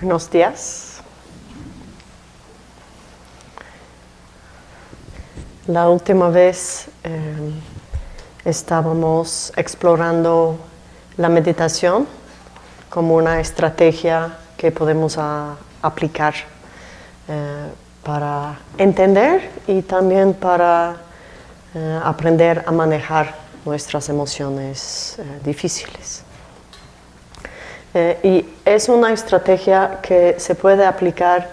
Buenos días. La última vez eh, estábamos explorando la meditación como una estrategia que podemos a- aplicar eh, para entender y también para eh, aprender a manejar nuestras emociones difíciles. Eh, y es una estrategia que se puede aplicar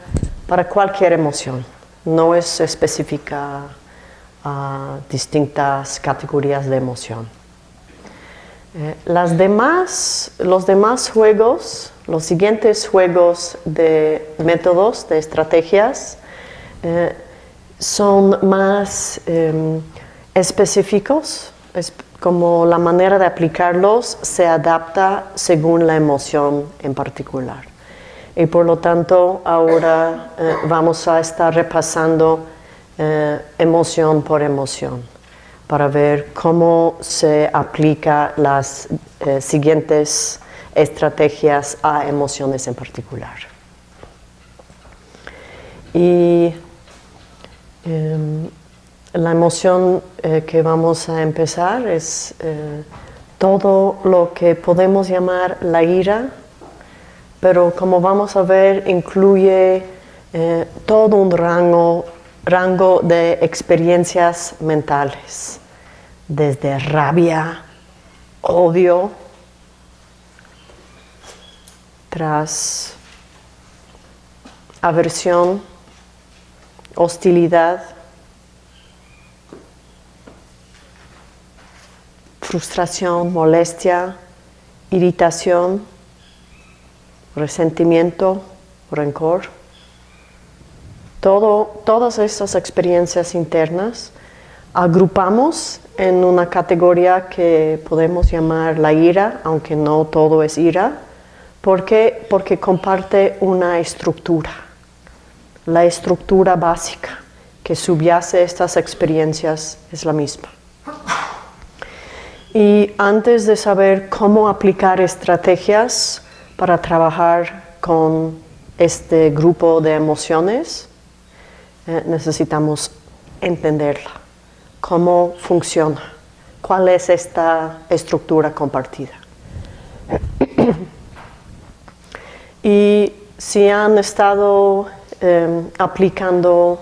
para cualquier emoción, no es específica a distintas categorías de emoción. Eh, las demás, los demás juegos, los siguientes juegos de métodos, de estrategias, eh, son más em, específicos, es como la manera de aplicarlos se adapta según la emoción en particular. Y por lo tanto, ahora eh, vamos a estar repasando eh, emoción por emoción para ver cómo se aplica las eh, siguientes estrategias a emociones en particular. Y em, la emoción eh, que vamos a empezar es eh, todo lo que podemos llamar la ira, pero como vamos a ver incluye eh, todo un rango, rango de experiencias mentales, desde rabia, odio, tras aversión, hostilidad, frustración, molestia, irritación, resentimiento, rencor. Todo, todas estas experiencias internas agrupamos en una categoría que podemos llamar la ira, aunque no todo es ira. ¿Por qué? Porque comparte una estructura, la estructura básica que subyace estas experiencias es la misma. Y antes de saber cómo aplicar estrategias para trabajar con este grupo de emociones, eh, necesitamos entenderla, cómo funciona, cuál es esta estructura compartida. y si han estado eh, aplicando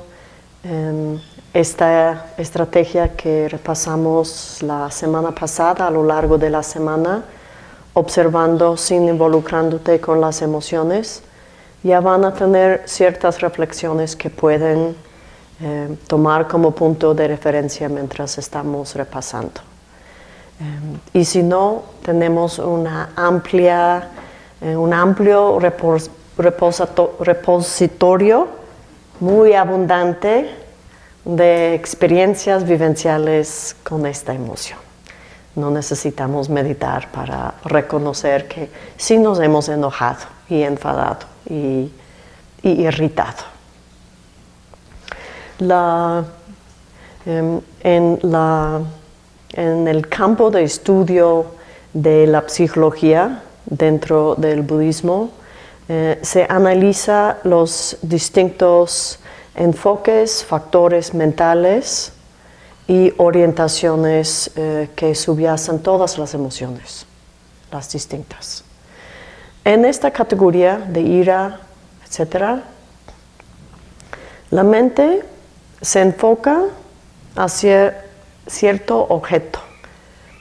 eh, esta estrategia que repasamos la semana pasada, a lo largo de la semana, observando sin involucrándote con las emociones, ya van a tener ciertas reflexiones que pueden eh, tomar como punto de referencia mientras estamos repasando. Eh, y si no, tenemos una amplia, eh, un amplio repositorio muy abundante de experiencias vivenciales con esta emoción. No necesitamos meditar para reconocer que sí nos hemos enojado y enfadado y, irritado. La, eh, en, la, en el campo de estudio de la psicología dentro del budismo, eh, se analiza los distintos enfoques, factores mentales y orientaciones eh, que subyacen todas las emociones, las distintas. En esta categoría de ira, etc., la mente se enfoca hacia cierto objeto.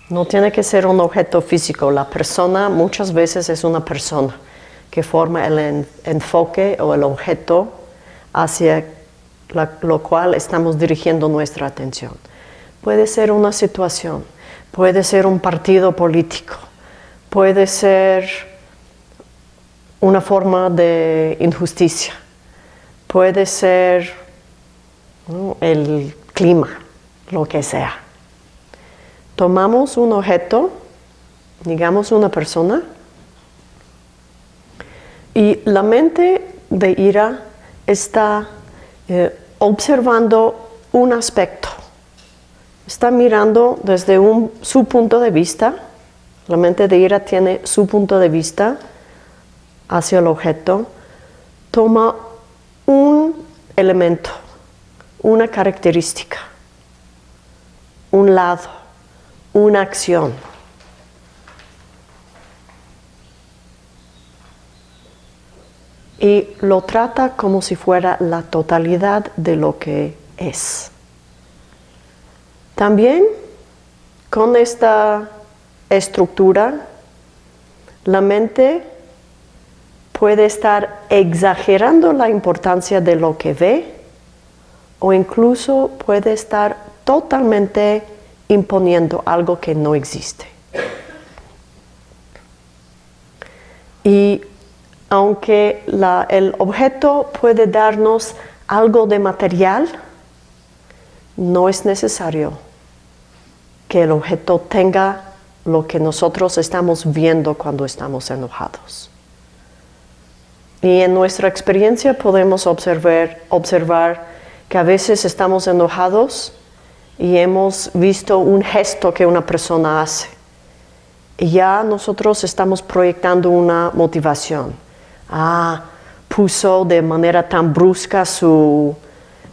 No tiene que ser un objeto físico. La persona muchas veces es una persona que forma el en enfoque o el objeto hacia lo cual estamos dirigiendo nuestra atención. Puede ser una situación, puede ser un partido político, puede ser una forma de injusticia, puede ser el clima, lo que sea. Tomamos un objeto, digamos una persona, y la mente de ira está eh, observando un aspecto, está mirando desde su punto de vista La mente de ira tiene su punto de vista hacia el objeto, toma un elemento, una característica, un lado, una acción. Y lo trata como si fuera la totalidad de lo que es. También con esta estructura, la mente puede estar exagerando la importancia de lo que ve o incluso puede estar totalmente imponiendo algo que no existe. Y aunque el objeto puede darnos algo de material, no es necesario que el objeto tenga lo que nosotros estamos viendo cuando estamos enojados. Y en nuestra experiencia podemos observar, observar que a veces estamos enojados y hemos visto un gesto que una persona hace. Y ya nosotros estamos proyectando una motivación. Ah, puso de manera tan brusca su,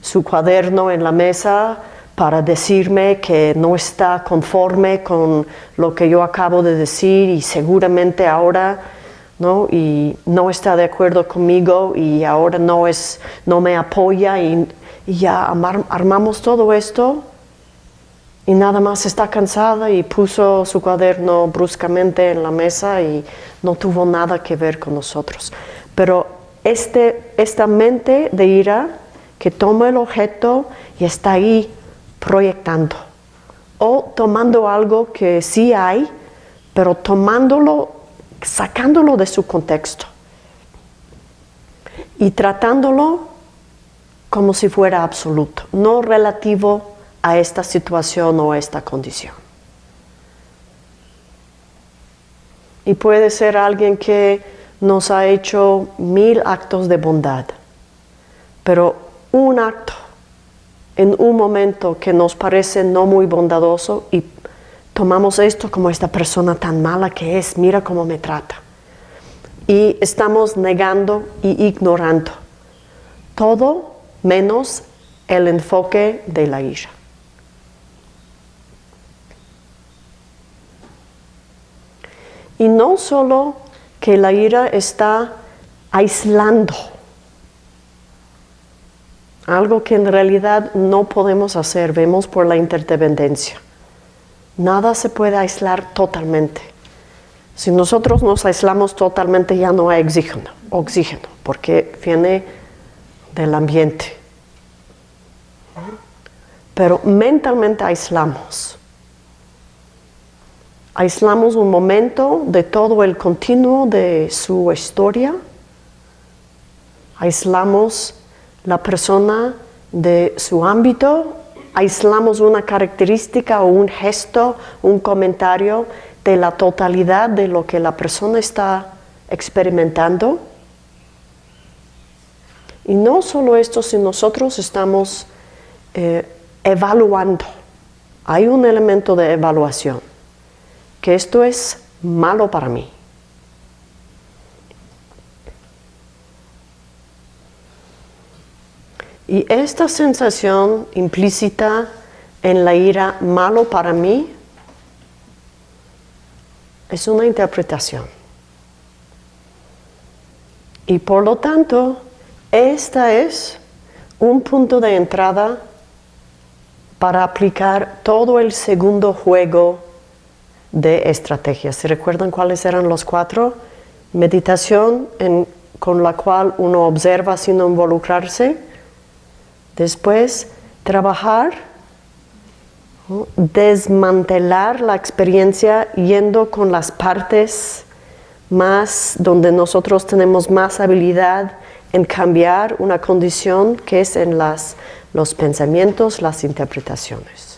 su cuaderno en la mesa para decirme que no está conforme con lo que yo acabo de decir y seguramente ahora ¿no? y no está de acuerdo conmigo y ahora no, es, no me apoya y, ya armamos todo esto y nada más está cansada y puso su cuaderno bruscamente en la mesa y no tuvo nada que ver con nosotros. Pero este, esta mente de ira que toma el objeto y está ahí proyectando o tomando algo que sí hay, pero tomándolo, sacándolo de su contexto y tratándolo como si fuera absoluto, no relativo a esta situación o a esta condición. Y puede ser alguien que nos ha hecho mil actos de bondad, pero un acto en un momento que nos parece no muy bondadoso y tomamos esto como esta persona tan mala que es, mira cómo me trata. Y estamos negando y ignorando todo menos el enfoque de la ira. Y no solo que la ira está aislando algo que en realidad no podemos hacer, vemos por la interdependencia. Nada se puede aislar totalmente. Si nosotros nos aislamos totalmente ya no hay oxígeno, porque viene del ambiente. Pero mentalmente aislamos. Aislamos un momento de todo el continuo de su historia. Aislamos la persona de su ámbito, aislamos una característica o un gesto, un comentario de la totalidad de lo que la persona está experimentando. Y no solo esto, si nosotros estamos eh, evaluando, hay un elemento de evaluación, que esto es malo para mí. Y esta sensación implícita en la ira malo para mí es una interpretación. Y por lo tanto, esta es un punto de entrada para aplicar todo el segundo juego de estrategias. ¿Se recuerdan cuáles eran los cuatro? Meditación con la cual uno observa sin involucrarse Después, trabajar, desmantelar la experiencia yendo con las partes más donde nosotros tenemos más habilidad en cambiar una condición que es en las, los pensamientos, las interpretaciones.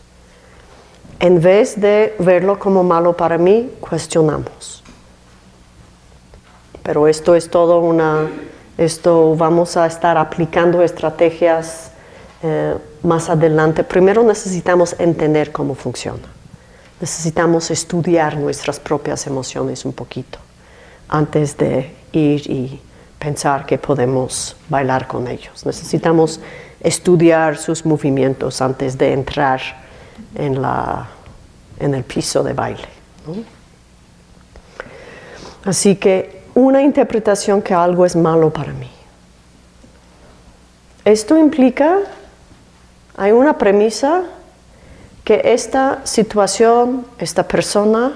En vez de verlo como malo para mí, cuestionamos. Pero esto es todo una, esto vamos a estar aplicando estrategias eh, más adelante, primero necesitamos entender cómo funciona. necesitamos estudiar nuestras propias emociones un poquito antes de ir y pensar que podemos bailar con ellos. Necesitamos estudiar sus movimientos antes de entrar en, la, en el piso de baile. Así que una interpretación que algo es malo para mí. Esto implica, hay una premisa que esta situación, esta persona,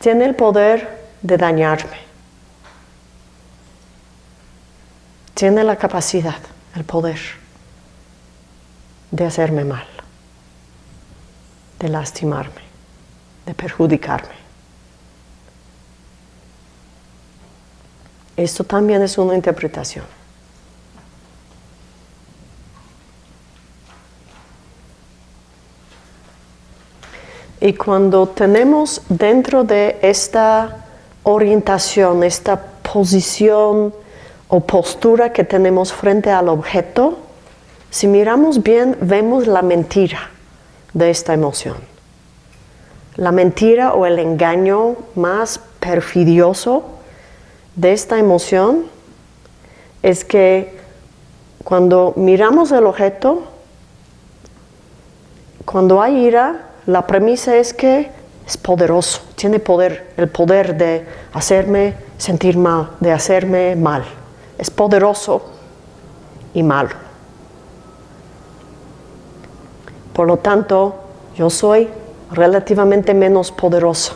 tiene el poder de dañarme. Tiene la capacidad, el poder de hacerme mal, de lastimarme, de perjudicarme. Esto también es una interpretación. Y cuando tenemos dentro de esta orientación, esta posición o postura que tenemos frente al objeto, si miramos bien, vemos la mentira de esta emoción. La mentira o el engaño más perfidioso de esta emoción es que cuando miramos el objeto, cuando hay ira, la premisa es que es poderoso, tiene poder, el poder de hacerme sentir mal, de hacerme mal. Es poderoso y malo. Por lo tanto, yo soy relativamente menos poderosa.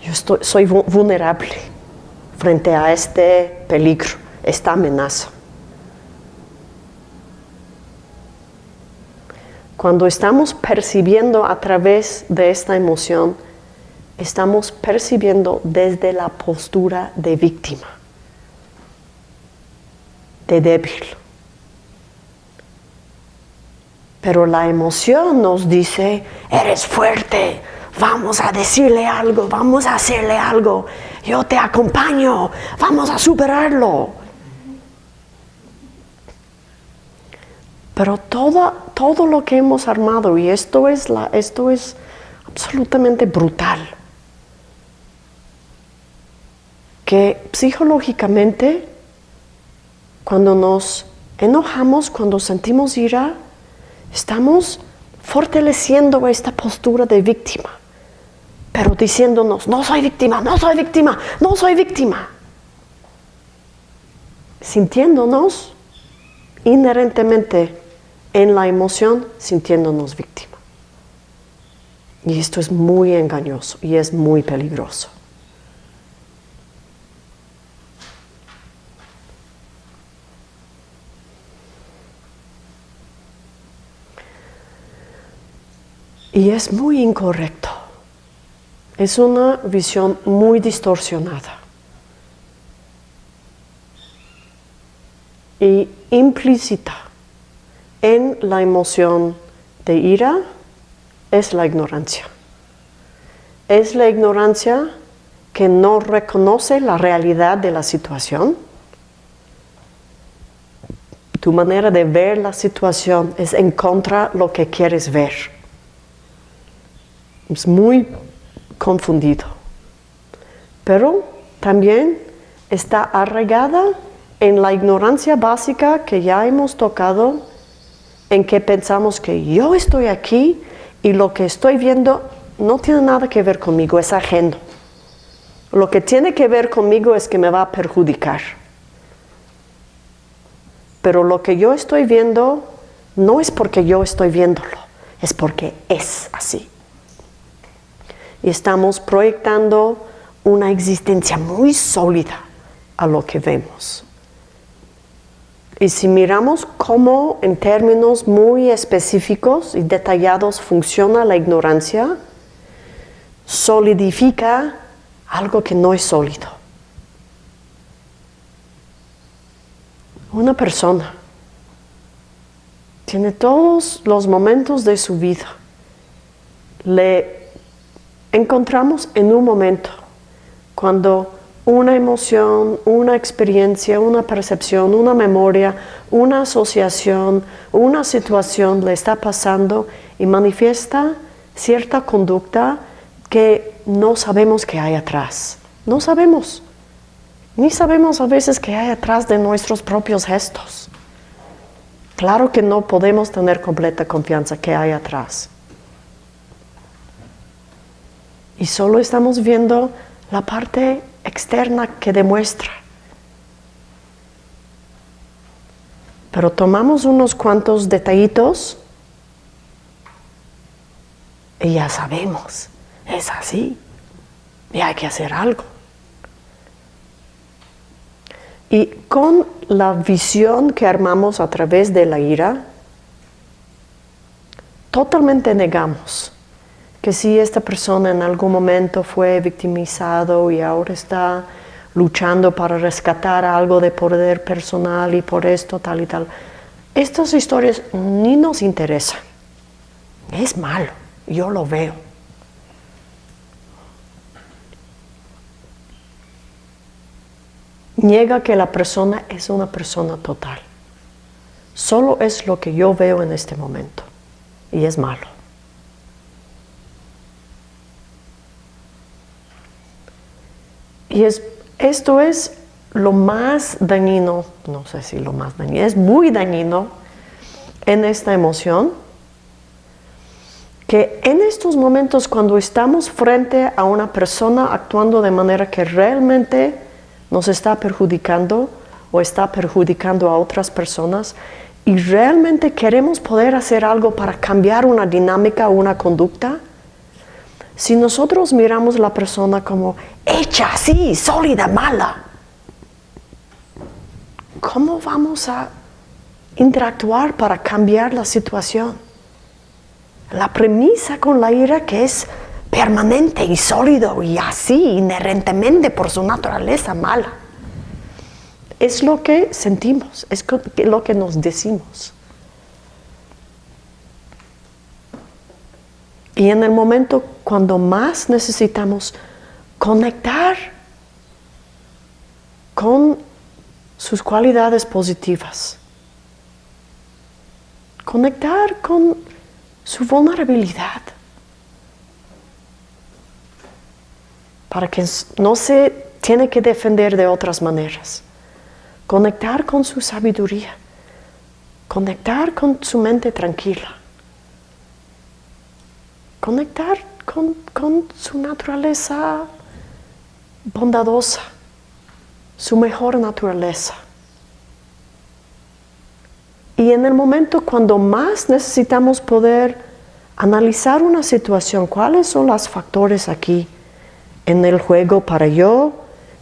Yo soy vulnerable frente a este peligro, esta amenaza. Cuando estamos percibiendo a través de esta emoción, estamos percibiendo desde la postura de víctima, de débil. Pero la emoción nos dice, eres fuerte, vamos a decirle algo, vamos a hacerle algo, yo te acompaño, vamos a superarlo. Pero todo, todo lo que hemos armado, y esto es, la, esto es absolutamente brutal, que psicológicamente, cuando nos enojamos, cuando sentimos ira, estamos fortaleciendo esta postura de víctima, pero diciéndonos, no soy víctima, no soy víctima, no soy víctima. Sintiéndonos inherentemente en la emoción sintiéndonos víctima. Y esto es muy engañoso y es muy peligroso. Y es muy incorrecto. Es una visión muy distorsionada. Y implícita en la emoción de ira es la ignorancia. Es la ignorancia que no reconoce la realidad de la situación. Tu manera de ver la situación es en contra de lo que quieres ver. Es muy confundido. Pero también está arraigada en la ignorancia básica que ya hemos tocado en que pensamos que yo estoy aquí y lo que estoy viendo no tiene nada que ver conmigo, es ajeno. Lo que tiene que ver conmigo es que me va a perjudicar. Pero lo que yo estoy viendo no es porque yo estoy viéndolo, es porque es así. Y estamos proyectando una existencia muy sólida a lo que vemos. Y si miramos cómo en términos muy específicos y detallados funciona la ignorancia, solidifica algo que no es sólido. Una persona tiene todos los momentos de su vida. Le encontramos en un momento cuando una emoción, una experiencia, una percepción, una memoria, una asociación, una situación le está pasando y manifiesta cierta conducta que no sabemos qué hay atrás. No sabemos. Ni sabemos a veces qué hay atrás de nuestros propios gestos. Claro que no podemos tener completa confianza que hay atrás. Y solo estamos viendo la parte externa que demuestra. Pero tomamos unos cuantos detallitos y ya sabemos, es así, y hay que hacer algo. Y con la visión que armamos a través de la ira, totalmente negamos que si esta persona en algún momento fue victimizado y ahora está luchando para rescatar algo de poder personal y por esto tal y tal, estas historias ni nos interesan. Es malo, yo lo veo. Niega que la persona es una persona total. Solo es lo que yo veo en este momento y es malo. Y es, esto es lo más dañino, no sé si lo más dañino, es muy dañino en esta emoción, que en estos momentos cuando estamos frente a una persona actuando de manera que realmente nos está perjudicando o está perjudicando a otras personas y realmente queremos poder hacer algo para cambiar una dinámica o una conducta, si nosotros miramos la persona como hecha así, sólida, mala, ¿cómo vamos a interactuar para cambiar la situación? La premisa con la ira que es permanente y sólido y así inherentemente por su naturaleza mala. Es lo que sentimos, es lo que nos decimos. Y en el momento cuando más necesitamos conectar con sus cualidades positivas, conectar con su vulnerabilidad, para que no se tiene que defender de otras maneras, conectar con su sabiduría, conectar con su mente tranquila conectar con, su naturaleza bondadosa, su mejor naturaleza. Y en el momento cuando más necesitamos poder analizar una situación, cuáles son los factores aquí en el juego para yo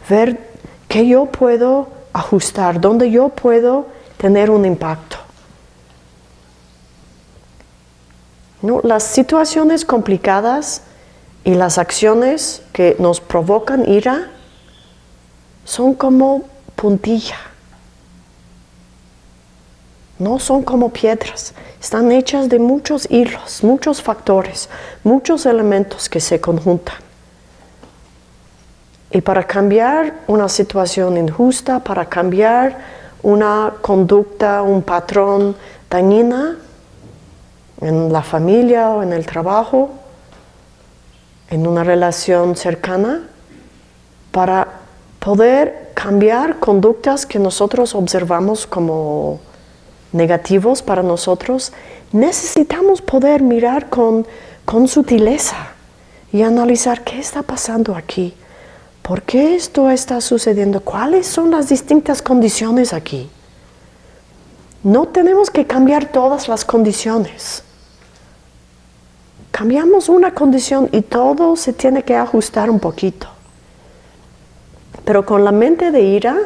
ver qué yo puedo ajustar, dónde yo puedo tener un impacto. Las situaciones complicadas y las acciones que nos provocan ira son como puntilla. No son como piedras, están hechas de muchos hilos, muchos factores, muchos elementos que se conjuntan. Y para cambiar una situación injusta, para cambiar una conducta, un patrón dañina, en la familia o en el trabajo, en una relación cercana, para poder cambiar conductas que nosotros observamos como negativos para nosotros, necesitamos poder mirar con, con sutileza y analizar qué está pasando aquí, por qué esto está sucediendo, cuáles son las distintas condiciones aquí. No tenemos que cambiar todas las condiciones. Cambiamos una condición y todo se tiene que ajustar un poquito. Pero con la mente de ira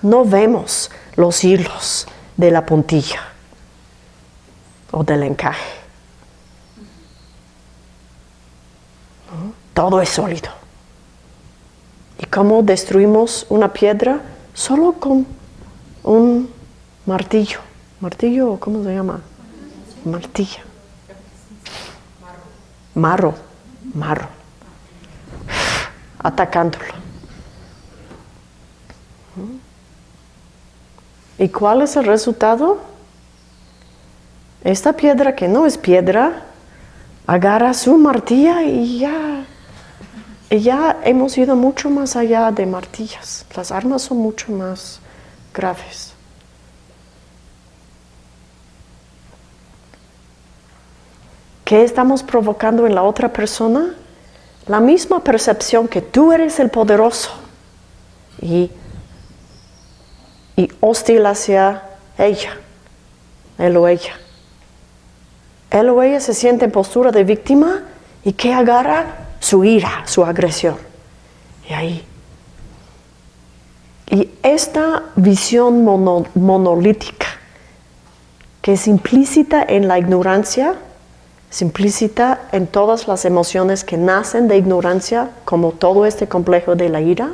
no vemos los hilos de la puntilla o del encaje. Todo es sólido. ¿Y cómo destruimos una piedra? Solo con un martillo. ¿Martillo o cómo se llama? Martillo marro, marro, atacándolo. ¿Y cuál es el resultado? Esta piedra que no es piedra, agarra su martilla y ya, y ya hemos ido mucho más allá de martillas. Las armas son mucho más graves. ¿Qué estamos provocando en la otra persona? La misma percepción que tú eres el poderoso y, y hostil hacia ella, él o ella. Él o ella se siente en postura de víctima y que agarra su ira, su agresión. Y ahí. Y esta visión monolítica, que es implícita en la ignorancia, implícita en todas las emociones que nacen de ignorancia, como todo este complejo de la ira,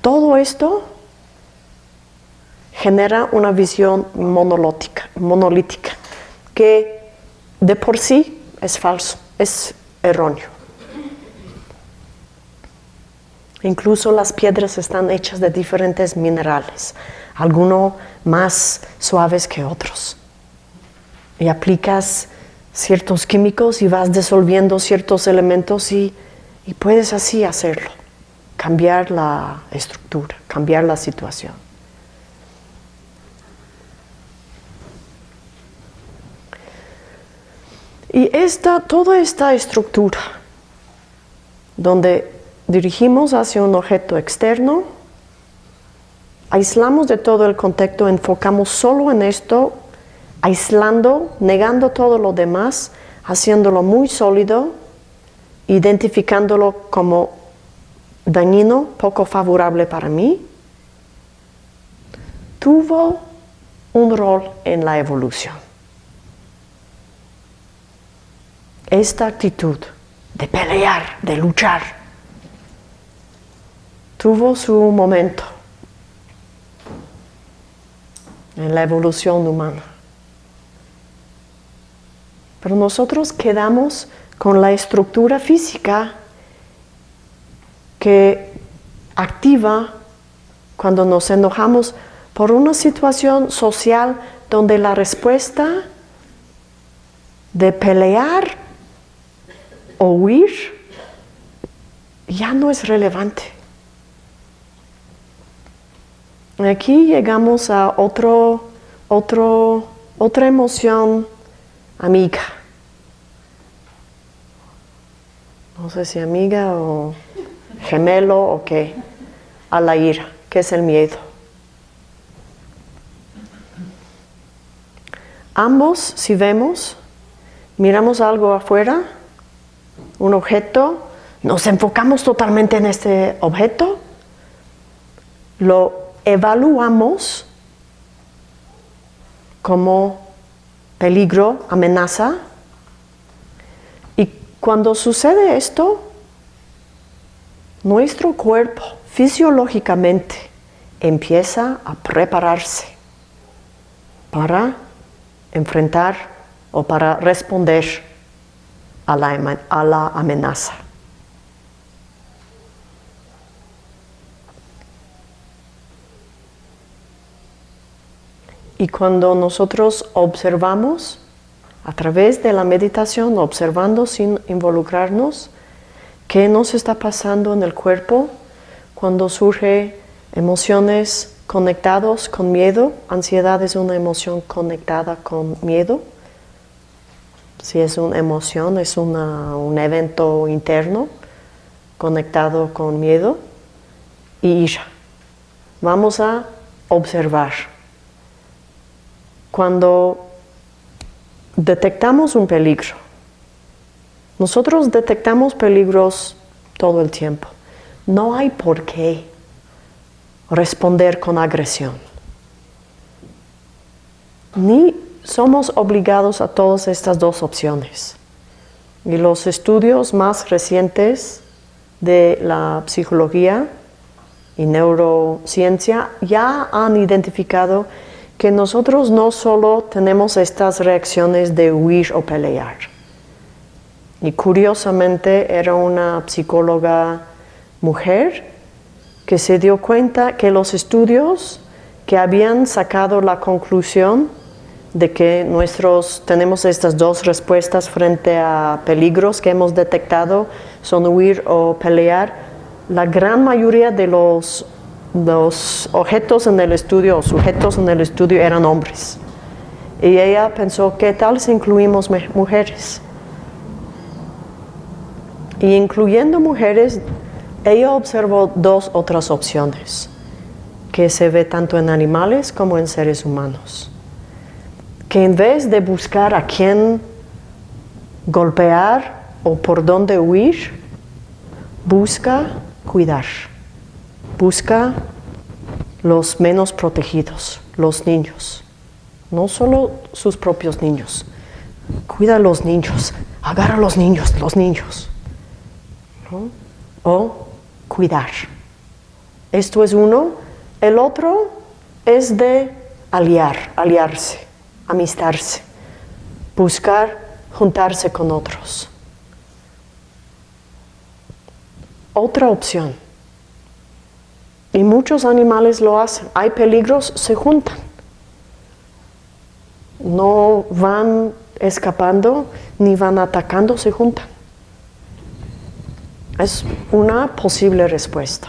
todo esto genera una visión monolítica que de por sí es falso, es erróneo. Incluso las piedras están hechas de diferentes minerales, algunos más suaves que otros. Y aplicas ciertos químicos y vas disolviendo ciertos elementos y, y puedes así hacerlo, cambiar la estructura, cambiar la situación. Y esta, toda esta estructura, donde dirigimos hacia un objeto externo, aislamos de todo el contexto, enfocamos solo en esto, aislando, negando todo lo demás, haciéndolo muy sólido, identificándolo como dañino, poco favorable para mí, tuvo un rol en la evolución. esta actitud de pelear, de luchar, tuvo su momento en la evolución humana. Pero nosotros quedamos con la estructura física que activa cuando nos enojamos por una situación social donde la respuesta de pelear o huir ya no es relevante. Aquí llegamos a otro, otro, otra emoción amiga. No sé si amiga o gemelo o qué. A la ira, que es el miedo. Ambos, si vemos, miramos algo afuera, un objeto, nos enfocamos totalmente en este objeto, lo evaluamos como peligro, amenaza, y cuando sucede esto, nuestro cuerpo fisiológicamente empieza a prepararse para enfrentar o para responder a la, amenaza. Y cuando nosotros observamos, a través de la meditación, observando sin involucrarnos, qué nos está pasando en el cuerpo cuando surge emociones conectados con miedo, ansiedad es una emoción conectada con miedo, si es una emoción, es un evento interno conectado con miedo y ira. Vamos a observar. Cuando detectamos un peligro, nosotros detectamos peligros todo el tiempo. No hay por qué responder con agresión. Ni somos obligados a todas estas dos opciones. Y los estudios más recientes de la psicología y neurociencia ya han identificado que nosotros no solo tenemos estas reacciones de huir o pelear. Y curiosamente era una psicóloga mujer que se dio cuenta que los estudios que habían sacado la conclusión de que nuestros, tenemos estas dos respuestas frente a peligros que hemos detectado, son huir o pelear. La gran mayoría de los, los objetos en el estudio sujetos en el estudio eran hombres. Y ella pensó, ¿qué tal si incluimos mujeres? Y incluyendo mujeres, ella observó dos otras opciones que se ve tanto en animales como en seres humanos. Que en vez de buscar a quién golpear o por dónde huir, busca cuidar, busca los menos protegidos, los niños, no solo sus propios niños, cuida a los niños, agarra a los niños, los niños, o cuidar. Esto es uno. El otro es de aliar, aliarse, amistarse, buscar juntarse con otros. Otra opción. Y muchos animales lo hacen. Hay peligros, se juntan. No van escapando ni van atacando, se juntan. Es una posible respuesta.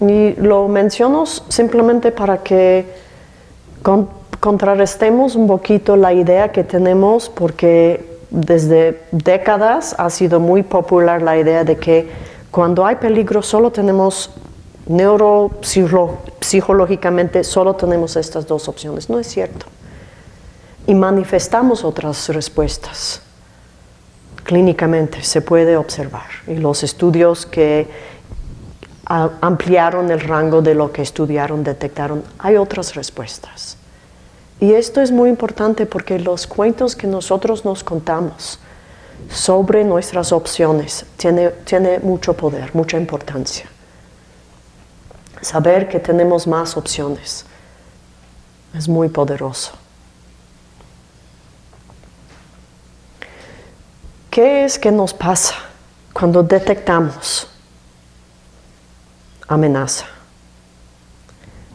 Y lo menciono simplemente para que contrarrestemos un poquito la idea que tenemos porque desde décadas ha sido muy popular la idea de que cuando hay peligro solo tenemos neuropsicológicamente solo tenemos estas dos opciones. No es cierto. Y manifestamos otras respuestas clínicamente se puede observar y los estudios que ampliaron el rango de lo que estudiaron detectaron, hay otras respuestas. Y esto es muy importante porque los cuentos que nosotros nos contamos sobre nuestras opciones tiene, tiene mucho poder, mucha importancia. Saber que tenemos más opciones es muy poderoso. ¿Qué es que nos pasa cuando detectamos amenaza?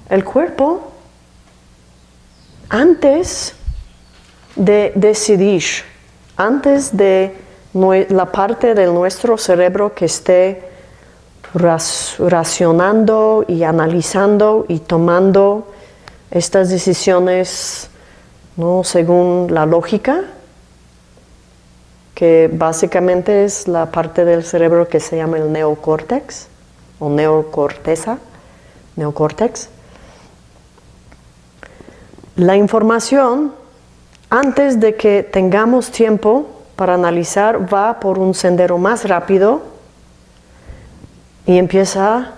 El cuerpo, antes de decidir, antes de la parte de nuestro cerebro que esté racionando y analizando y tomando estas decisiones ¿no? según la lógica, que básicamente es la parte del cerebro que se llama el neocórtex o neocorteza, neocórtex. La información, antes de que tengamos tiempo para analizar, va por un sendero más rápido y empieza a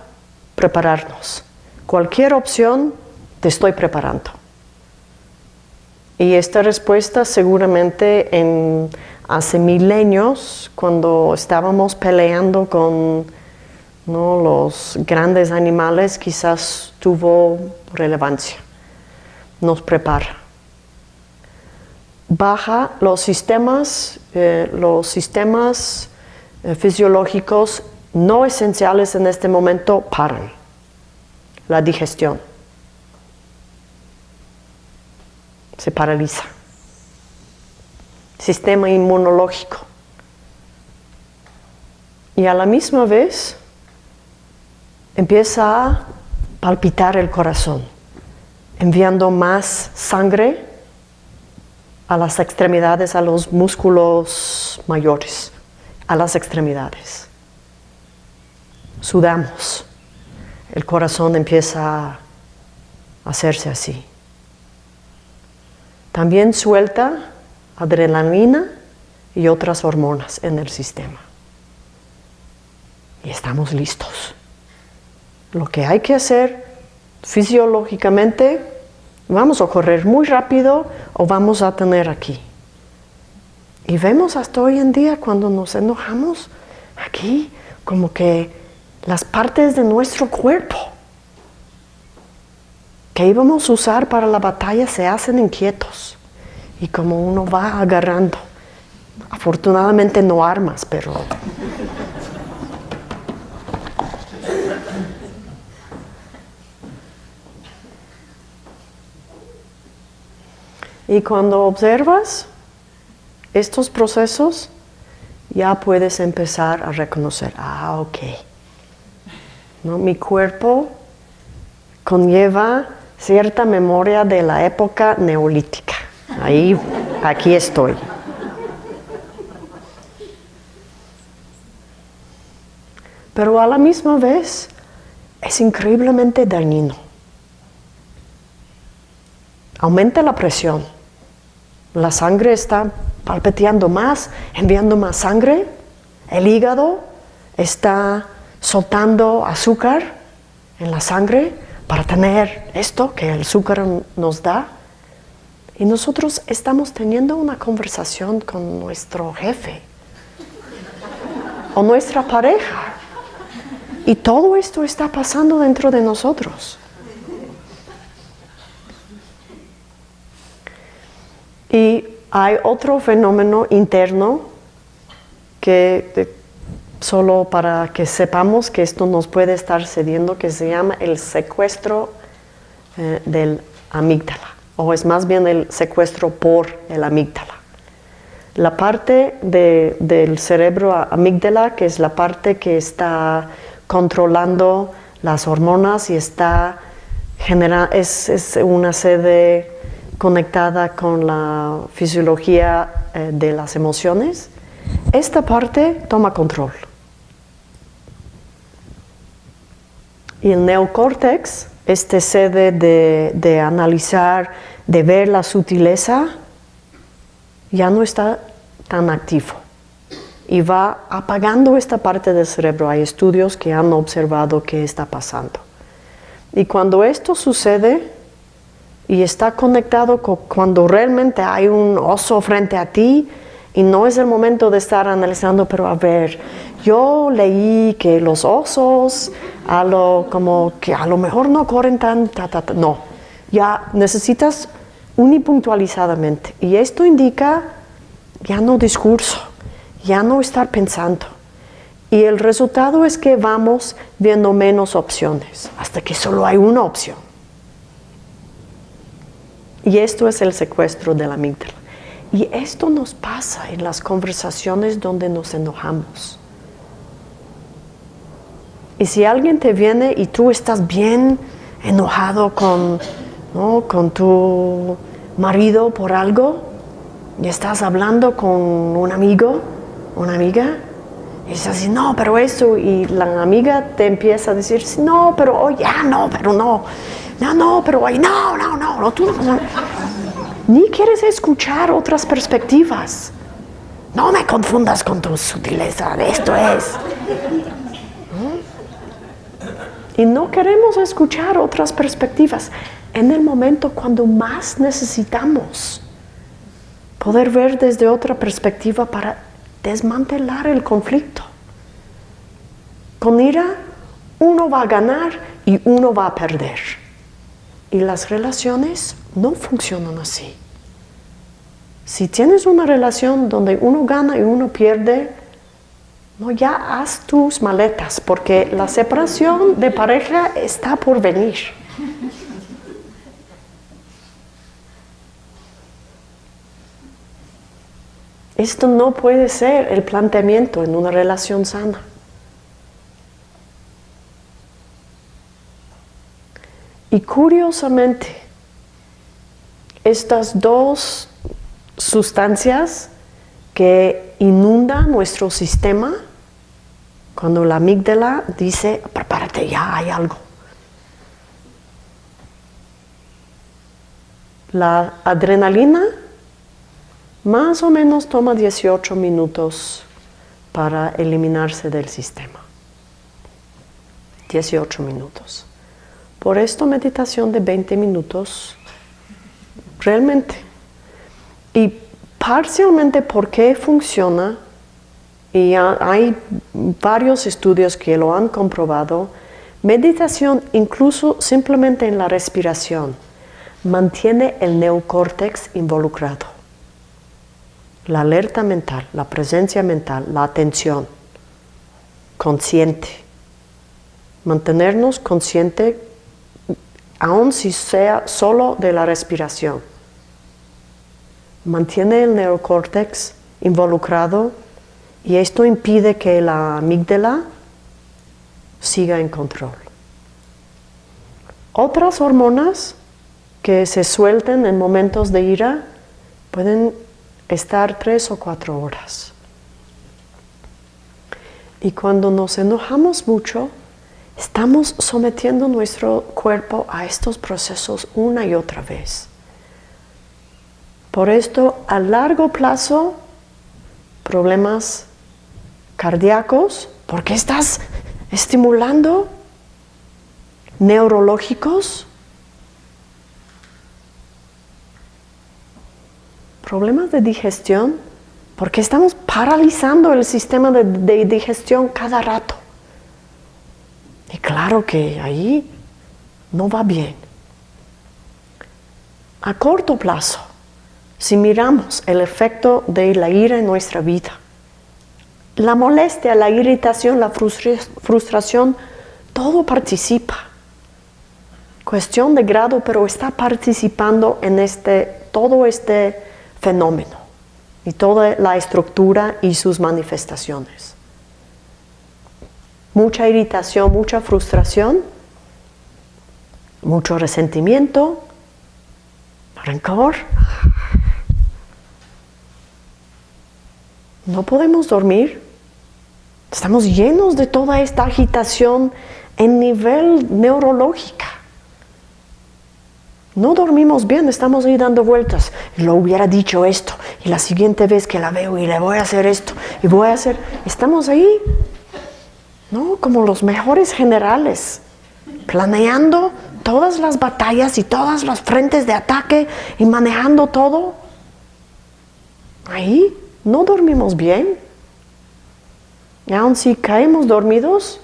prepararnos. Cualquier opción, te estoy preparando. Y esta respuesta seguramente en hace milenios, cuando estábamos peleando con los grandes animales, quizás tuvo relevancia. Nos prepara. Baja los sistemas, eh, los sistemas eh, fisiológicos no esenciales en este momento paran. La digestión se paraliza sistema inmunológico. Y a la misma vez empieza a palpitar el corazón, enviando más sangre a las extremidades, a los músculos mayores, a las extremidades. Sudamos, el corazón empieza a hacerse así. También suelta adrenalina y otras hormonas en el sistema. Y estamos listos. Lo que hay que hacer fisiológicamente, vamos a correr muy rápido o vamos a tener aquí. Y vemos hasta hoy en día cuando nos enojamos, aquí como que las partes de nuestro cuerpo que íbamos a usar para la batalla se hacen inquietos y como uno va agarrando. Afortunadamente no armas, pero... Y cuando observas estos procesos, ya puedes empezar a reconocer, ah, ok, ¿No? mi cuerpo conlleva cierta memoria de la época neolítica. Ahí, aquí estoy. Pero a la misma vez es increíblemente dañino. Aumenta la presión. La sangre está palpiteando más, enviando más sangre. El hígado está soltando azúcar en la sangre para tener esto que el azúcar nos da. Y nosotros estamos teniendo una conversación con nuestro jefe o nuestra pareja. Y todo esto está pasando dentro de nosotros. Y hay otro fenómeno interno que solo para que sepamos que esto nos puede estar cediendo, que se llama el secuestro eh, del amígdala, o es más bien el secuestro por el amígdala. La parte del cerebro amígdala, que es la parte que está controlando las hormonas y está genera, es, una sede conectada con la fisiología eh, de las emociones, esta parte toma control. Y el neocórtex, este sede de, analizar, de ver la sutileza, ya no está tan activo y va apagando esta parte del cerebro. Hay estudios que han observado qué está pasando. Y cuando esto sucede y está conectado con cuando realmente hay un oso frente a ti y no es el momento de estar analizando, pero a ver, yo leí que los osos a como que a lo mejor no corren tan, no, ya necesitas unipuntualizadamente. Y esto indica ya no discurso, ya no estar pensando. Y el resultado es que vamos viendo menos opciones, hasta que solo hay una opción. Y esto es el secuestro de la amígdala. Y esto nos pasa en las conversaciones donde nos enojamos. Y si alguien te viene y tú estás bien enojado con, con tu marido por algo, y estás hablando con un amigo, una amiga, y dices así, no, pero eso, y la amiga te empieza a decir, no, pero hoy ya no, pero no, no, no, pero hoy no, no, no, no, tú no. Ni quieres escuchar otras perspectivas. No me confundas con tu sutileza, esto es. Y no queremos escuchar otras perspectivas en el momento cuando más necesitamos poder ver desde otra perspectiva para desmantelar el conflicto. Con ira uno va a ganar y uno va a perder. Y las relaciones no funcionan así. Si tienes una relación donde uno gana y uno pierde, no, ya haz tus maletas, porque la separación de pareja está por venir. Esto no puede ser el planteamiento en una relación sana. Y curiosamente, estas dos sustancias que inundan nuestro sistema cuando la amígdala dice, prepárate, ya hay algo. La adrenalina más o menos toma 18 minutos para eliminarse del sistema. 18 minutos. Por esto meditación de 20 minutos, realmente. Y parcialmente por qué funciona y hay varios estudios que lo han comprobado, meditación incluso simplemente en la respiración mantiene el neocórtex involucrado. La alerta mental, la presencia mental, la atención, consciente. Mantenernos consciente aun si sea solo de la respiración. mantiene el neocórtex involucrado y esto impide que la amígdala siga en control. Otras hormonas que se suelten en momentos de ira pueden estar tres o cuatro horas. Y cuando nos enojamos mucho, estamos sometiendo nuestro cuerpo a estos procesos una y otra vez. Por esto, a largo plazo, problemas cardíacos, porque estás estimulando neurológicos, problemas de digestión, porque estamos paralizando el sistema de, digestión cada rato. Y claro que ahí no va bien. A corto plazo, si miramos el efecto de la ira en nuestra vida, la molestia, la irritación, la frustración, todo participa. Cuestión de grado, pero está participando en este, todo este fenómeno y toda la estructura y sus manifestaciones. Mucha irritación, mucha frustración, mucho resentimiento, rencor. No podemos dormir. Estamos llenos de toda esta agitación en nivel neurológica. No dormimos bien, estamos ahí dando vueltas. Lo hubiera dicho esto, y la siguiente vez que la veo y le voy a hacer esto, y voy a hacer... Estamos ahí, ¿no? Como los mejores generales, planeando todas las batallas y todas las frentes de ataque y manejando todo. Ahí no dormimos bien. Y aun si caemos dormidos,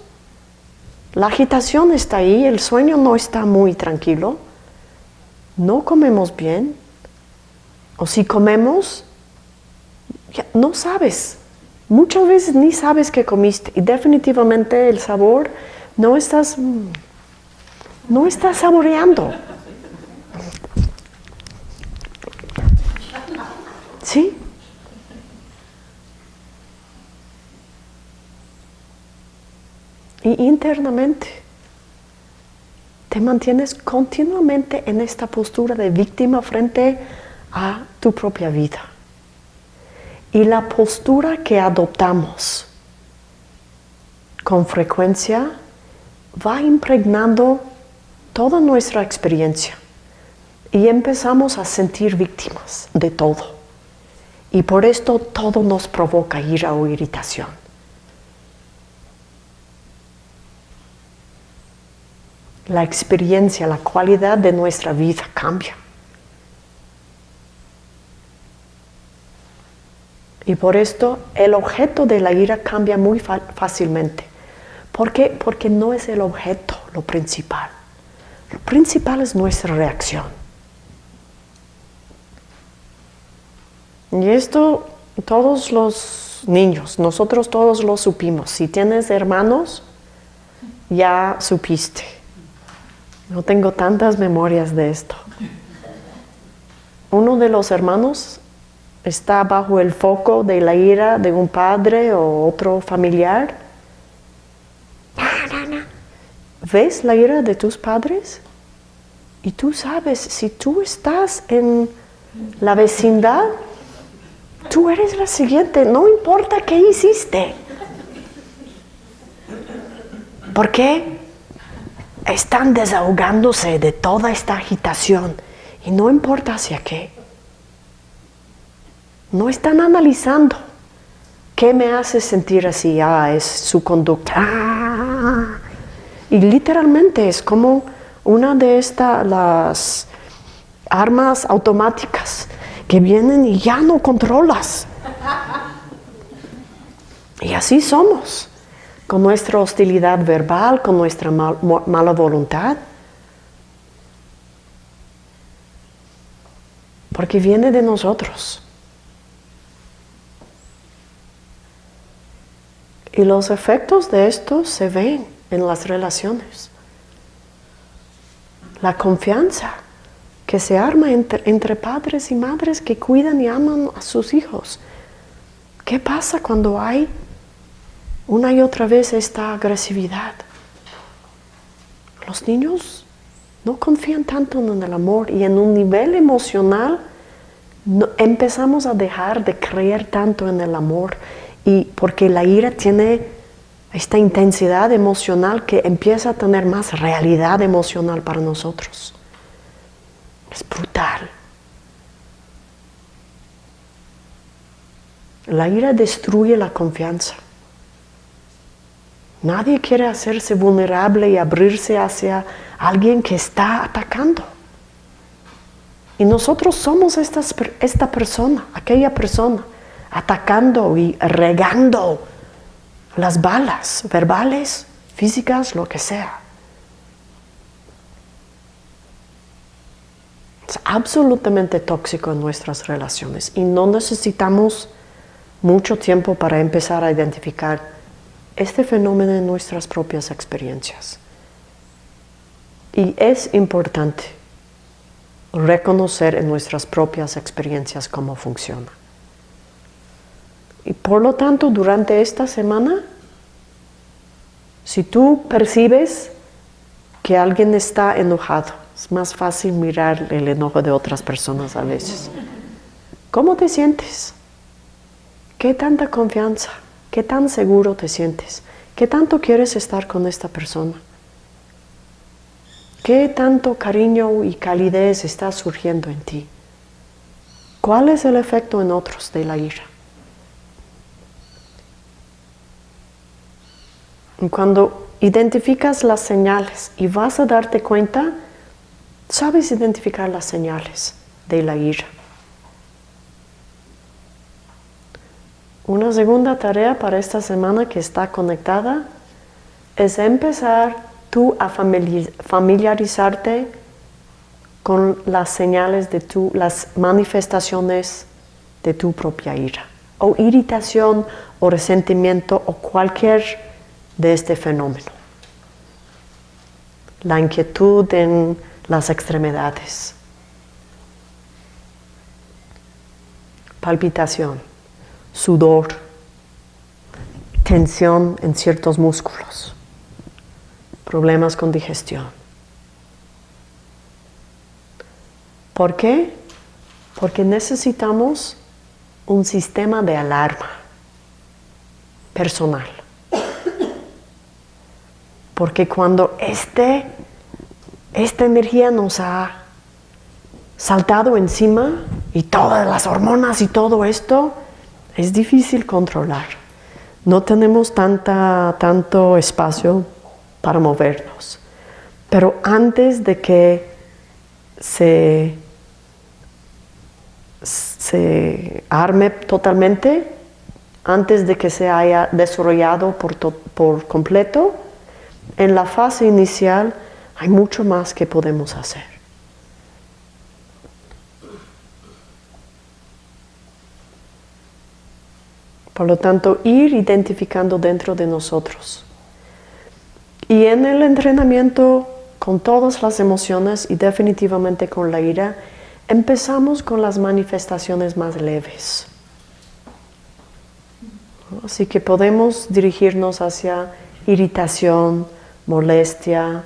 la agitación está ahí, el sueño no está muy tranquilo no comemos bien, o si comemos, no sabes. Muchas veces ni sabes que comiste y definitivamente el sabor no estás, no estás saboreando. ¿Sí? Y internamente te mantienes continuamente en esta postura de víctima frente a tu propia vida. Y la postura que adoptamos con frecuencia va impregnando toda nuestra experiencia y empezamos a sentir víctimas de todo. Y por esto todo nos provoca ira o irritación. la experiencia, la cualidad de nuestra vida cambia. Y por esto el objeto de la ira cambia muy fácilmente. ¿Por qué? Porque no es el objeto lo principal. Lo principal es nuestra reacción. Y esto todos los niños, nosotros todos lo supimos. Si tienes hermanos, ya supiste. No tengo tantas memorias de esto. Uno de los hermanos está bajo el foco de la ira de un padre o otro familiar. ¿Ves la ira de tus padres? Y tú sabes, si tú estás en la vecindad, tú eres la siguiente, no importa qué hiciste. ¿Por qué? están desahogándose de toda esta agitación y no importa hacia qué. No están analizando qué me hace sentir así, ah, es su conducta. Ah. Y literalmente es como una de estas las armas automáticas que vienen y ya no controlas. Y así somos con nuestra hostilidad verbal, con nuestra mala voluntad. Porque viene de nosotros. Y los efectos de esto se ven en las relaciones. La confianza que se arma entre, padres y madres que cuidan y aman a sus hijos. ¿Qué pasa cuando hay una y otra vez esta agresividad? Los niños no confían tanto en el amor y en un nivel emocional empezamos a dejar de creer tanto en el amor y porque la ira tiene esta intensidad emocional que empieza a tener más realidad emocional para nosotros. Es brutal. La ira destruye la confianza. Nadie quiere hacerse vulnerable y abrirse hacia alguien que está atacando. Y nosotros somos esta, persona, aquella persona, atacando y regando las balas verbales, físicas, lo que sea. Es absolutamente tóxico en nuestras relaciones y no necesitamos mucho tiempo para empezar a identificar este fenómeno en nuestras propias experiencias. Y es importante reconocer en nuestras propias experiencias cómo funciona. Y por lo tanto, durante esta semana, si tú percibes que alguien está enojado, es más fácil mirar el enojo de otras personas a veces. ¿Cómo te sientes? ¿Qué tanta confianza? ¿Qué tan seguro te sientes? ¿Qué tanto quieres estar con esta persona? ¿Qué tanto cariño y calidez está surgiendo en ti? ¿Cuál es el efecto en otros de la ira? Cuando identificas las señales y vas a darte cuenta, sabes identificar las señales de la ira. Una segunda tarea para esta semana que está conectada es empezar tú a familiarizarte con las señales de tu, las manifestaciones de tu propia ira, o irritación, o resentimiento, o cualquier de este fenómeno. La inquietud en las extremidades. Palpitación, sudor, tensión en ciertos músculos, problemas con digestión. ¿Por qué? Porque necesitamos un sistema de alarma personal. Porque cuando este esta energía nos ha saltado encima y todas las hormonas y todo esto es difícil controlar. No tenemos tanta, tanto espacio para movernos. Pero antes de que se, se arme totalmente, antes de que se haya desarrollado por, por completo, en la fase inicial hay mucho más que podemos hacer. Por lo tanto, ir identificando dentro de nosotros. Y en el entrenamiento con todas las emociones y definitivamente con la ira, empezamos con las manifestaciones más leves. Así que podemos dirigirnos hacia irritación, molestia,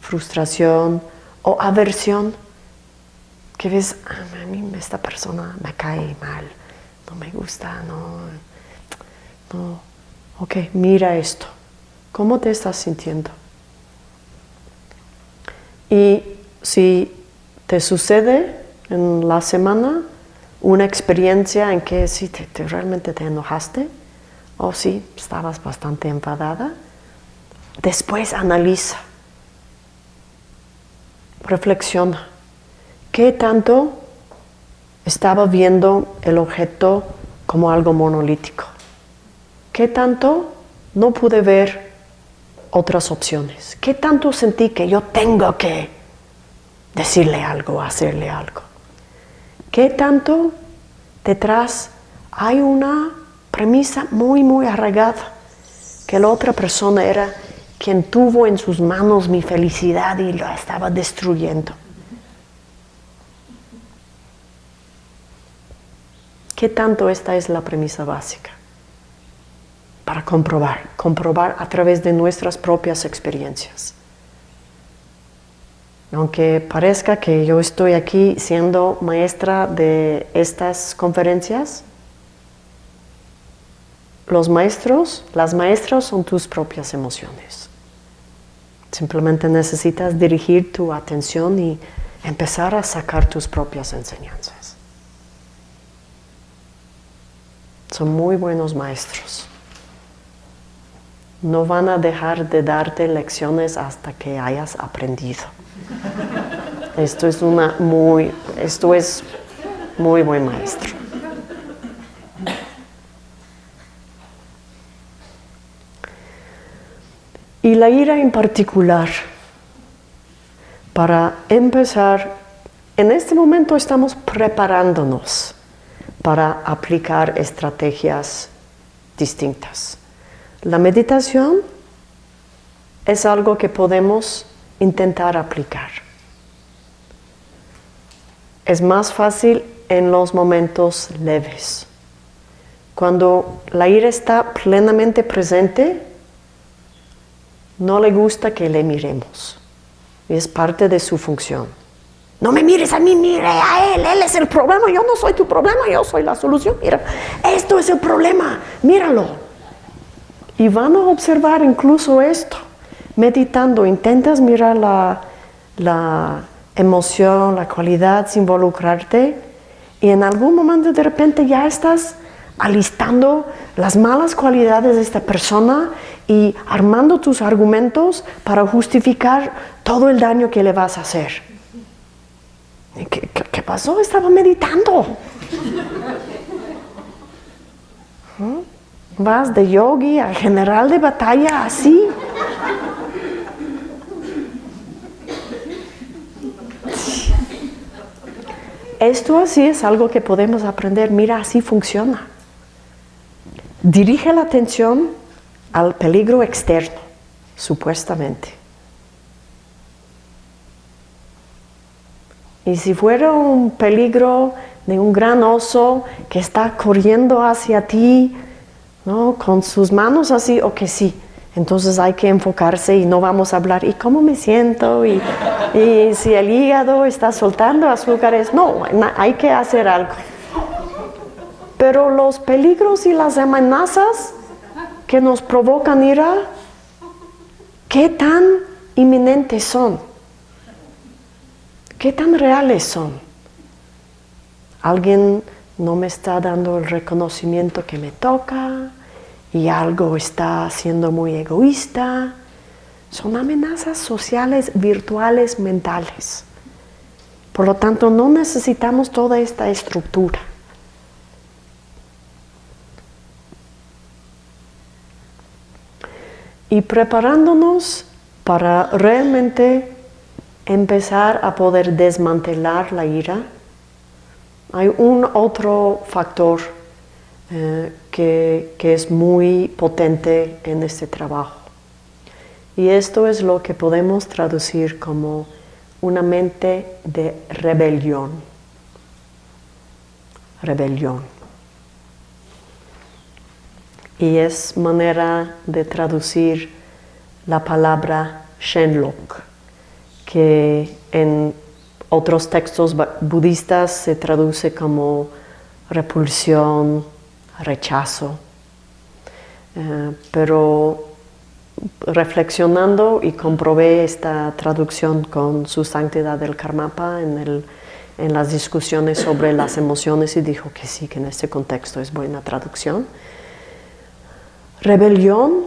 frustración o aversión, que ves, ah, a mí esta persona me cae mal, no me gusta, no, no. Ok, mira esto, ¿cómo te estás sintiendo? Y si te sucede en la semana una experiencia en que sí te, realmente te enojaste, o sí estabas bastante enfadada, después analiza reflexiona. ¿Qué tanto estaba viendo el objeto como algo monolítico? ¿Qué tanto no pude ver otras opciones? ¿Qué tanto sentí que yo tengo que decirle algo, hacerle algo? ¿Qué tanto detrás hay una premisa muy, muy arraigada que la otra persona era quien tuvo en sus manos mi felicidad y la estaba destruyendo. ¿Qué tanto esta es la premisa básica? Para comprobar, comprobar a través de nuestras propias experiencias. Aunque parezca que yo estoy aquí siendo maestra de estas conferencias, los maestros, las maestras son tus propias emociones. Simplemente necesitas dirigir tu atención y empezar a sacar tus propias enseñanzas. Son muy buenos maestros. No van a dejar de darte lecciones hasta que hayas aprendido. Esto es una muy, esto es muy buen maestro. Y la ira en particular, para empezar, en este momento estamos preparándonos para aplicar estrategias distintas. La meditación es algo que podemos intentar aplicar. Es más fácil en los momentos leves. Cuando la ira está plenamente presente, no le gusta que le miremos. Y es parte de su función. No me mires a mí, mire a él, él es el problema, yo no soy tu problema, yo soy la solución. Mira, esto es el problema, míralo. Y van a observar incluso esto, meditando, intentas mirar la, la emoción, la cualidad, involucrarte, y en algún momento de repente ya estás alistando las malas cualidades de esta persona y armando tus argumentos para justificar todo el daño que le vas a hacer. ¿Qué, pasó? Estaba meditando. ¿Mm? Vas de yogi a general de batalla así. Esto así es algo que podemos aprender. Mira, así funciona. Dirige la atención al peligro externo, supuestamente. Y si fuera un peligro de un gran oso que está corriendo hacia ti, ¿no? con sus manos así, o que sí, entonces hay que enfocarse y no vamos a hablar, ¿y cómo me siento? Y, si el hígado está soltando azúcares, no, hay que hacer algo. Pero los peligros y las amenazas que nos provocan ira, ¿qué tan inminentes son? ¿Qué tan reales son? Alguien no me está dando el reconocimiento que me toca y algo está siendo muy egoísta. Son amenazas sociales, virtuales, mentales. Por lo tanto, no necesitamos toda esta estructura. Y preparándonos para realmente empezar a poder desmantelar la ira, hay un otro factor eh, que, que es muy potente en este trabajo. Y esto es lo que podemos traducir como una mente de rebelión. Rebelión y es manera de traducir la palabra Shenlok, que en otros textos budistas se traduce como repulsión, rechazo. Eh, pero reflexionando y comprobé esta traducción con su santidad del Karmapa en, en las discusiones sobre las emociones y dijo que sí, que en este contexto es buena traducción. Rebelión,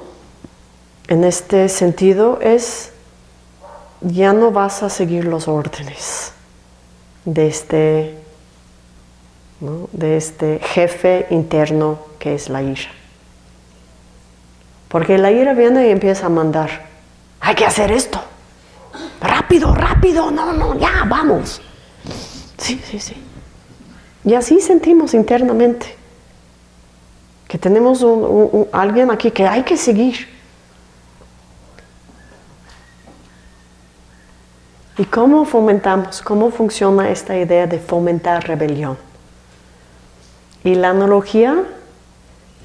en este sentido, es ya no vas a seguir los órdenes de este, de este jefe interno que es la ira. Porque la ira viene y empieza a mandar, hay que hacer esto, rápido, rápido, no, no, ya, vamos. Sí, sí, sí. Y así sentimos internamente que tenemos alguien aquí que hay que seguir. ¿Y cómo fomentamos? ¿Cómo funciona esta idea de fomentar rebelión? Y la analogía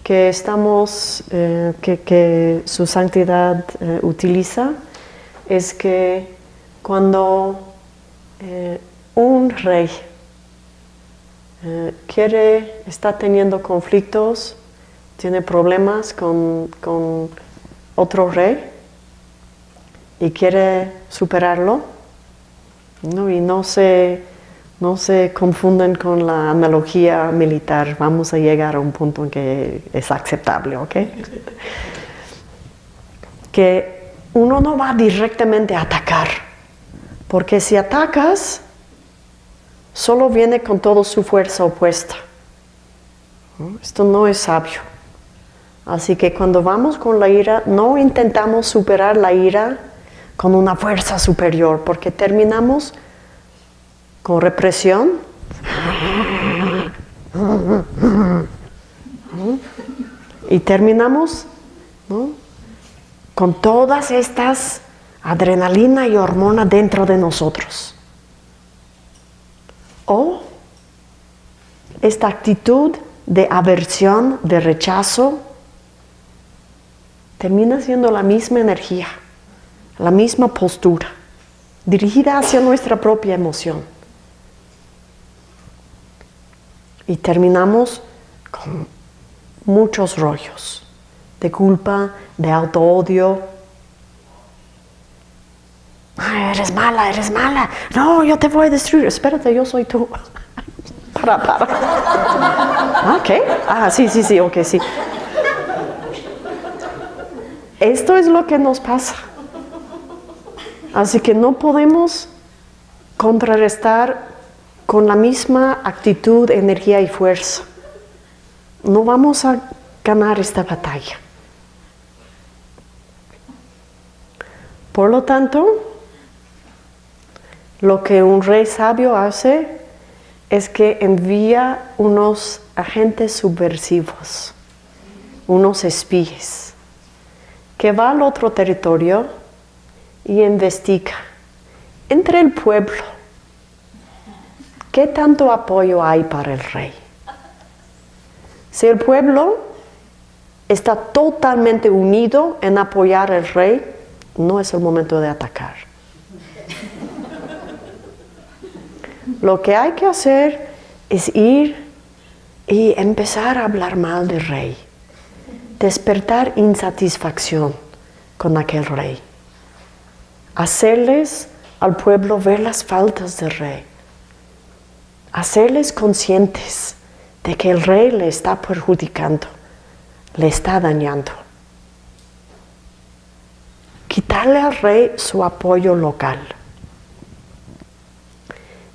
que estamos, eh, que, su santidad eh, utiliza es que cuando eh, un rey quiere, está teniendo conflictos, tiene problemas con, con otro rey y quiere superarlo, ¿no? y no se no se confunden con la analogía militar. Vamos a llegar a un punto en que es aceptable, ¿ok? que uno no va directamente a atacar, porque si atacas, solo viene con toda su fuerza opuesta. Esto no es sabio. Así que cuando vamos con la ira, no intentamos superar la ira con una fuerza superior, porque terminamos con represión. Y terminamos con todas estas adrenalina y hormona dentro de nosotros. O esta actitud de aversión, de rechazo, termina siendo la misma energía, la misma postura, dirigida hacia nuestra propia emoción. y terminamos con muchos rollos de culpa, de auto-odio. eres mala, eres mala. No, yo te voy a destruir. Espérate, yo soy tú. para, para. Ah. Ah, sí, sí, sí, ok, sí. Esto es lo que nos pasa. Así que no podemos contrarrestar con la misma actitud, energía y fuerza. No vamos a ganar esta batalla. Por lo tanto, lo que un rey sabio hace es que envía unos agentes subversivos, unos espías, que va al otro territorio y investiga entre el pueblo ¿Qué tanto apoyo hay para el rey? Si el pueblo está totalmente unido en apoyar al rey, no es el momento de atacar. Lo que hay que hacer es ir y empezar a hablar mal del rey, despertar insatisfacción con aquel rey, hacerles al pueblo ver las faltas del rey hacerles conscientes de que el rey le está perjudicando, le está dañando. Quitarle al rey su apoyo local.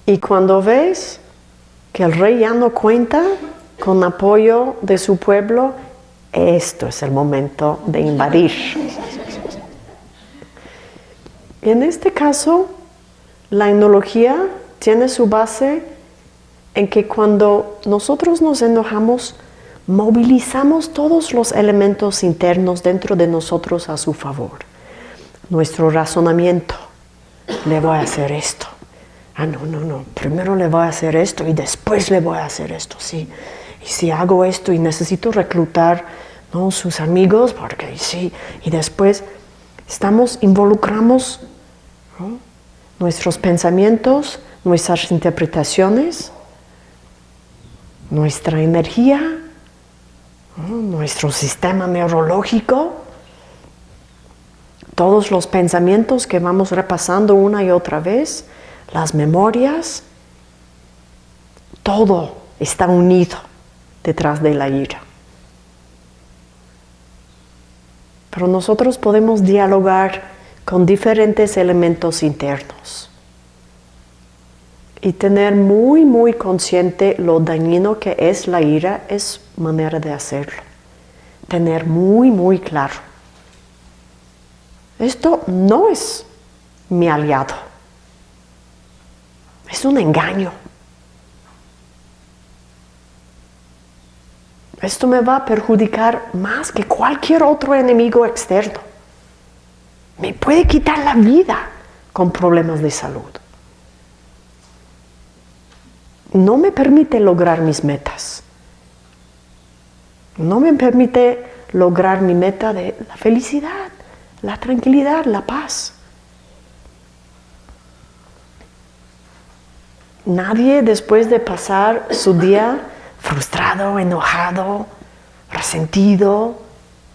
Y cuando ves que el rey ya no cuenta con apoyo de su pueblo, esto es el momento de invadir. en este caso, la enología tiene su base en que cuando nosotros nos enojamos, movilizamos todos los elementos internos dentro de nosotros a su favor. Nuestro razonamiento, le voy a hacer esto. Ah, no, no, no, primero le voy a hacer esto y después le voy a hacer esto, sí. Y si hago esto y necesito reclutar ¿no? sus amigos, porque sí, y después estamos, involucramos nuestros pensamientos, nuestras interpretaciones, nuestra energía, nuestro sistema neurológico, todos los pensamientos que vamos repasando una y otra vez, las memorias, todo está unido detrás de la ira. Pero nosotros podemos dialogar con diferentes elementos internos y tener muy, muy consciente lo dañino que es la ira es manera de hacerlo. Tener muy, muy claro. Esto no es mi aliado. Es un engaño. Esto me va a perjudicar más que cualquier otro enemigo externo. Me puede quitar la vida con problemas de salud no me permite lograr mis metas. No me permite lograr mi meta de la felicidad, la tranquilidad, la paz. Nadie después de pasar su día frustrado, enojado, resentido,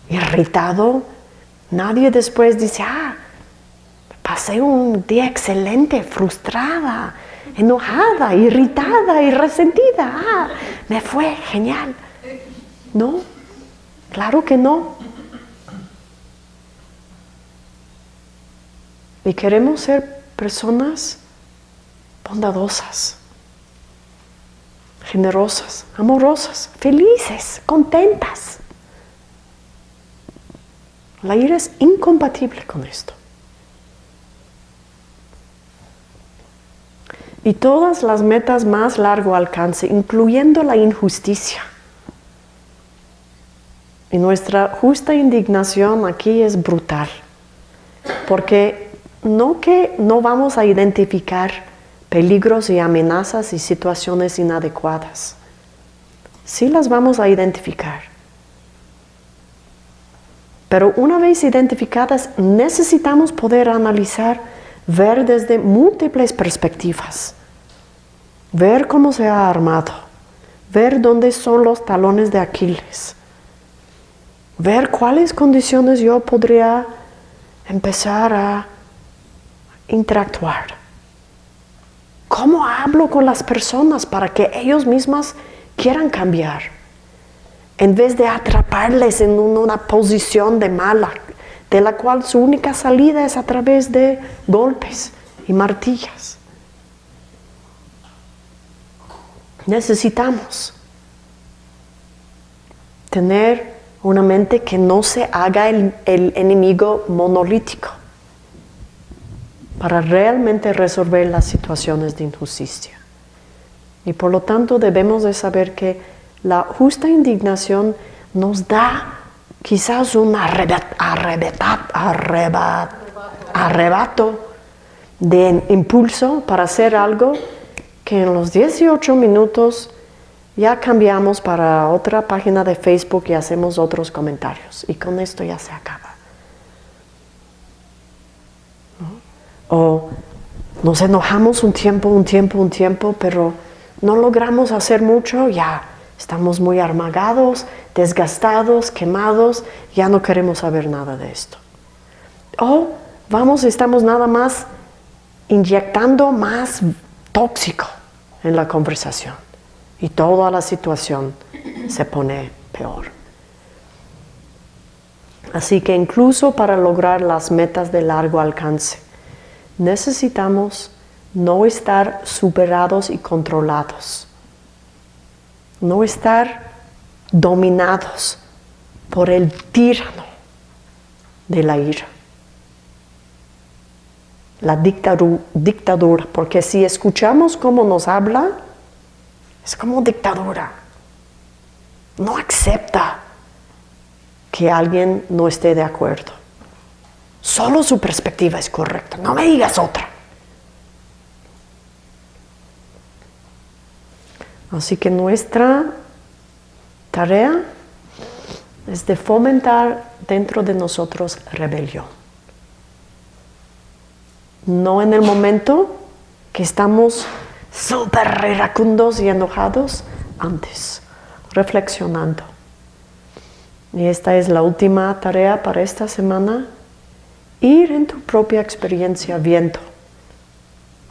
irritado, nadie después dice, ah, pasé un día excelente, frustrada, enojada, irritada y resentida. Ah, me fue genial. No, claro que no. Y queremos ser personas bondadosas, generosas, amorosas, felices, contentas. La ira es incompatible con esto. Y todas las metas más largo alcance, incluyendo la injusticia. Y nuestra justa indignación aquí es brutal, porque no que no vamos a identificar peligros y amenazas y situaciones inadecuadas. Sí las vamos a identificar. Pero una vez identificadas, necesitamos poder analizar, ver desde múltiples perspectivas, ver cómo se ha armado, ver dónde son los talones de Aquiles, ver cuáles condiciones yo podría empezar a interactuar. ¿Cómo hablo con las personas para que ellos mismas quieran cambiar? En vez de atraparles en una posición de mala, de la cual su única salida es a través de golpes y martillas. Necesitamos tener una mente que no se haga el, el enemigo monolítico para realmente resolver las situaciones de injusticia. Y por lo tanto debemos de saber que la justa indignación nos da quizás un arrebato de impulso para hacer algo que en los 18 minutos ya cambiamos para otra página de Facebook y hacemos otros comentarios. Y con esto ya se acaba. O nos enojamos un tiempo, un tiempo, un tiempo, pero no logramos hacer mucho, ya estamos muy armagados, desgastados, quemados, ya no queremos saber nada de esto. O vamos, estamos nada más inyectando más tóxico en la conversación y toda la situación se pone peor. Así que incluso para lograr las metas de largo alcance, necesitamos no estar superados y controlados, no estar dominados por el tirano de la ira, la dictadura, porque si escuchamos cómo nos habla, es como dictadura. No acepta que alguien no esté de acuerdo. Solo su perspectiva es correcta, no me digas otra. Así que nuestra tarea es de fomentar dentro de nosotros rebelión. No en el momento que estamos súper iracundos y enojados, antes, reflexionando. Y esta es la última tarea para esta semana ir en tu propia experiencia viendo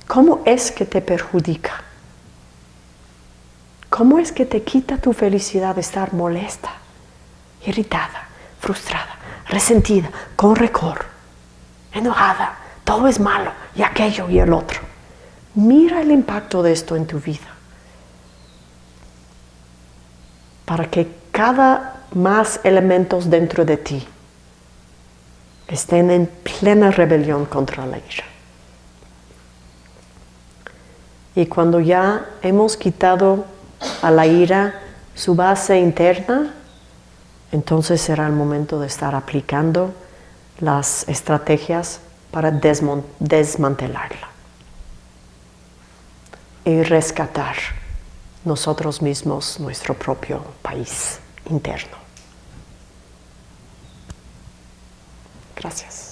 cómo es que te perjudica, cómo es que te quita tu felicidad de estar molesta, irritada, frustrada, resentida, con recor, enojada, todo es malo y aquello y el otro. Mira el impacto de esto en tu vida para que cada más elementos dentro de ti estén en plena rebelión contra la ira. Y cuando ya hemos quitado a la ira su base interna, entonces será el momento de estar aplicando las estrategias para desmantelarla y rescatar nosotros mismos nuestro propio país interno. Gracias.